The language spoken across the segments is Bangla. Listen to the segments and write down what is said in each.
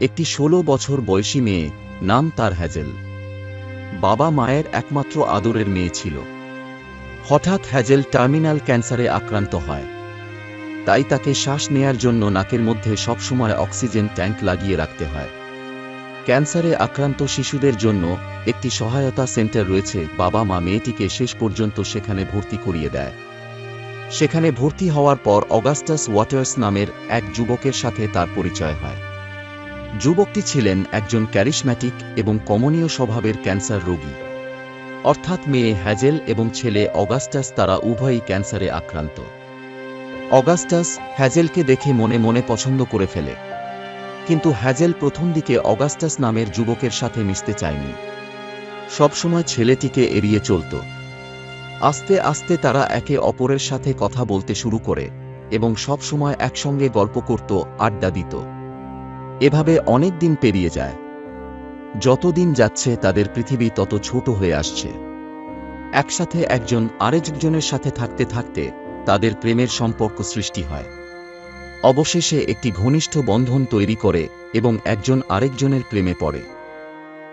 একটি ষোলো বছর বয়সী মেয়ে, নাম তার হ্যাজেল। বাবা মায়ের একমাত্র আদরের মেয়ে ছিল। হঠাৎ হ্যাজেল টার্মিনাল ক্যান্সারে আক্রান্ত হয়। তাই তাকে শ্বাস নেয়ার জন্য নাকের মধ্যে সবসময় অক্সিজেন ট্যাঙ্ক লাগিয়ে রাখতে হয়। ক্যান্সারে আক্রান্ত শিশুদের জন্য একটি সহায়তা সেন্টার রয়েছে। বাবা মা মেয়েটিকে শেষ পর্যন্ত সেখানে ভর্তি করিয়ে দেয়। সেখানে ভর্তি হওয়ার পর অগাস্টাস ওয়াটার্স নামের এক যুবকের সাথে তার পরিচয় হয়। যুবকটি ছিলেন একজন ক্যারিশম্যাটিক এবং কমনীয় স্বভাবের ক্যান্সার রোগী। অর্থাৎ মেয়ে হ্যাজেল এবং ছেলে অগাস্টাস তারা উভয়ই ক্যান্সারে আক্রান্ত। অগাস্টাস হ্যাজেলকে দেখে মনে মনে পছন্দ করে ফেলে। কিন্তু হ্যাজেল প্রথম দিকে অগাস্টাস নামের যুবকের সাথে মিশতে চায়নি। সবসময় ছেলেটিকে এড়িয়ে চলত। আস্তে আস্তে তারা একে অপরের সাথে কথা বলতে শুরু করে এবং সবসময় একসঙ্গে গল্প করত, আড্ডা দিত। এভাবে অনেক দিন পেরিয়ে যায়। যতদিন যাচ্ছে তাদের পৃথিবী তত ছোট হয়ে আসছে। একসাথে একজন আরেকজনের সাথে থাকতে থাকতে তাদের প্রেমের সম্পর্ক সৃষ্টি হয়। অবশেষে একটি ঘনিষ্ঠ বন্ধন তৈরি করে এবং একজন আরেকজনের প্রেমে পড়ে।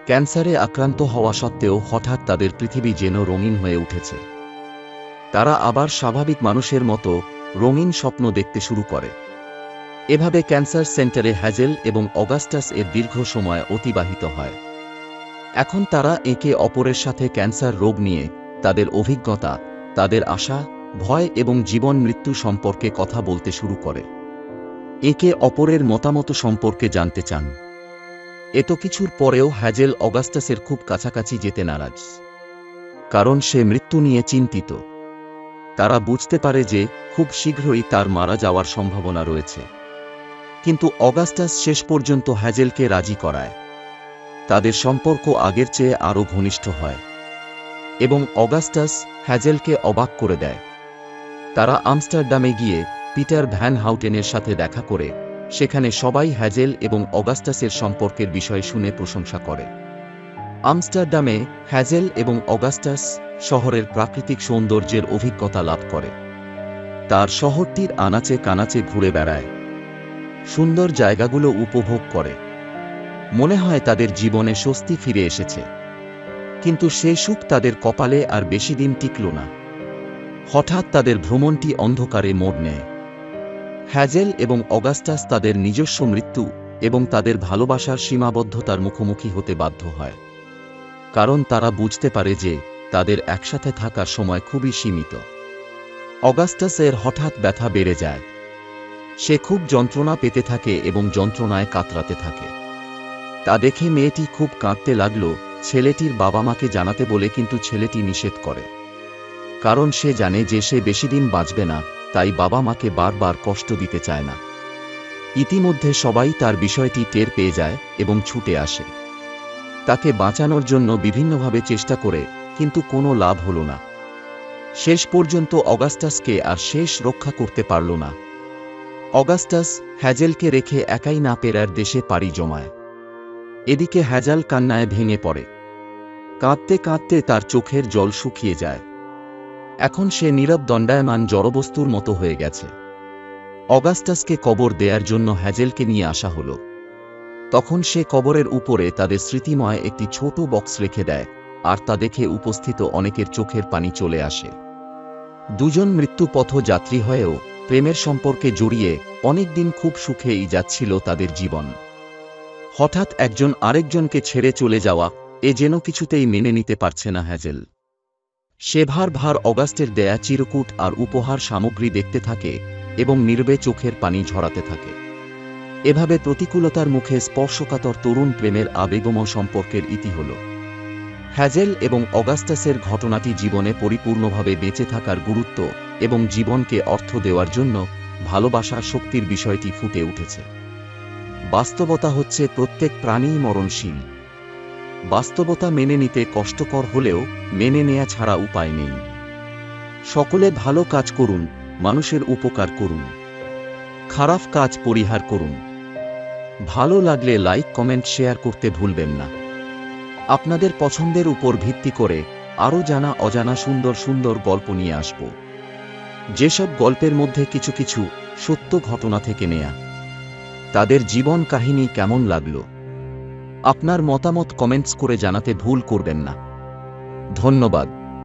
ক্যান্সারে আক্রান্ত হওয়া সত্ত্বেও হঠাৎ তাদের পৃথিবী যেন রঙিন হয়ে উঠেছে। তারা আবার স্বাভাবিক মানুষের মতো রঙিন স্বপ্ন দেখতে শুরু করে। এভাবে ক্যান্সার সেন্টারে হ্যাজেল এবং অগাস্টাস এর দীর্ঘ সময় অতিবাহিত হয়। এখন তারা একে অপরের সাথে ক্যান্সার রোগ নিয়ে তাদের অভিজ্ঞতা, তাদের আশা, ভয় এবং জীবন মৃত্যু সম্পর্কে কথা বলতে শুরু করে। একে অপরের মতামত সম্পর্কে জানতে চান। এত কিছুর পরেও হ্যাজেল অগাস্টাসের খুব কাছাকাছি যেতে নারাজ। কারণ সে মৃত্যু নিয়ে চিন্তিত। তারা বুঝতে পারে যে খুব শীঘ্রই তার মারা যাওয়ার সম্ভাবনা রয়েছে। কিন্তু অগাস্টাস শেষ পর্যন্ত হ্যাজেলকে রাজি করায়। তাদের সম্পর্ক আগের চেয়ে আরও ঘনিষ্ঠ হয়। এবং অগাস্টাস হ্যাজেলকে অবাক করে দেয়। তারা আমস্টারডামে গিয়ে পিটার ভ্যান হাউটেনের সাথে দেখা করে, সেখানে সবাই হ্যাজেল এবং অগাস্টাসের সম্পর্কের বিষয়ে শুনে প্রশংসা করে। আমস্টারডামে হ্যাজেল এবং অগাস্টাস শহরের প্রাকৃতিক সৌন্দর্যের অভিজ্ঞতা লাভ করে। তার শহরটির আনাচে কানাচে ঘুরে বেড়ায়। সুন্দর জায়গাগুলো উপভোগ করে। মনে হয় তাদের জীবনে স্বস্তি ফিরে এসেছে। কিন্তু সে সুখ তাদের কপালে আর বেশি দিন টিকল না। হঠাৎ তাদের ভ্রমণটি অন্ধকারে মোড় নেয়। হ্যাজেল এবং অগাস্টাস তাদের নিজস্ব মৃত্যু এবং তাদের ভালোবাসার সীমাবদ্ধতার মুখোমুখি হতে বাধ্য হয়। কারণ তারা বুঝতে পারে যে তাদের একসাথে থাকার সময় খুবই সীমিত। অগাস্টাসের হঠাৎ ব্যথা বেড়ে যায়। সে খুব যন্ত্রণা পেতে থাকে এবং যন্ত্রণায় কাতরাতে থাকে। তা দেখে মেয়েটি খুব কাঁদতে লাগল, ছেলেটির বাবা মাকে জানাতে বলে কিন্তু ছেলেটি নিষেধ করে। কারণ সে জানে যে সে বেশি দিন বাঁচবে না, তাই বাবা মাকে বারবার কষ্ট দিতে চায় না। ইতিমধ্যে সবাই তার বিষয়টি টের পেয়ে যায় এবং ছুটে আসে। তাকে বাঁচানোর জন্য বিভিন্নভাবে চেষ্টা করে, কিন্তু কোনো লাভ হল না। শেষ পর্যন্ত অগাস্টাসকে আর শেষ রক্ষা করতে পারল না। অগাস্টাস হ্যাজেলকে রেখে একাই না পেরার দেশে পাড়ি জমায়। এদিকে হ্যাজাল কান্নায় ভেঙে পড়ে। কাঁদতে কাঁদতে তার চোখের জল শুকিয়ে যায়। এখন সে নীরব দণ্ডায়মান জড়বস্তুর মতো হয়ে গেছে। অগাস্টাসকে কবর দেয়ার জন্য হ্যাজেলকে নিয়ে আসা হল। তখন সে কবরের উপরে তাদের স্মৃতিময় একটি ছোট বক্স রেখে দেয়, আর তা দেখে উপস্থিত অনেকের চোখের পানি চলে আসে। দুজন মৃত্যুপথ যাত্রী হয়েও প্রেমের সম্পর্কে জড়িয়ে অনেকদিন খুব সুখেই যাচ্ছিল তাদের জীবন। হঠাৎ একজন আরেকজনকে ছেড়ে চলে যাওয়া এ যেন কিছুতেই মেনে নিতে পারছে না হ্যাজেল। সে ভার ভার অগাস্টের দেয়া চিরকুট আর উপহার সামগ্রী দেখতে থাকে এবং নির্বে চোখের পানি ঝরাতে থাকে। এভাবে প্রতিকূলতার মুখে স্পর্শকাতর তরুণ প্রেমের আবেগময় সম্পর্কের ইতি হল। হ্যাজেল এবং অগাস্টাসের ঘটনাটি জীবনে পরিপূর্ণভাবে বেঁচে থাকার গুরুত্ব এবং জীবনকে অর্থ দেওয়ার জন্য ভালোবাসার শক্তির বিষয়টি ফুটে উঠেছে। বাস্তবতা হচ্ছে প্রত্যেক প্রাণীই মরণশীল। বাস্তবতা মেনে নিতে কষ্টকর হলেও মেনে নেয়া ছাড়া উপায় নেই। সকলে ভালো কাজ করুন, মানুষের উপকার করুন। খারাপ কাজ পরিহার করুন। ভালো লাগলে লাইক, কমেন্ট, শেয়ার করতে ভুলবেন না। আপনাদের পছন্দের উপর ভিত্তি করে আরও জানা অজানা সুন্দর সুন্দর গল্প নিয়ে আসব। যেসব গল্পের মধ্যে কিছু কিছু সত্য ঘটনা থেকে নেয়া। তাদের জীবন কাহিনী কেমন লাগল? আপনার মতামত কমেন্টস করে জানাতে ভুল করবেন না। ধন্যবাদ।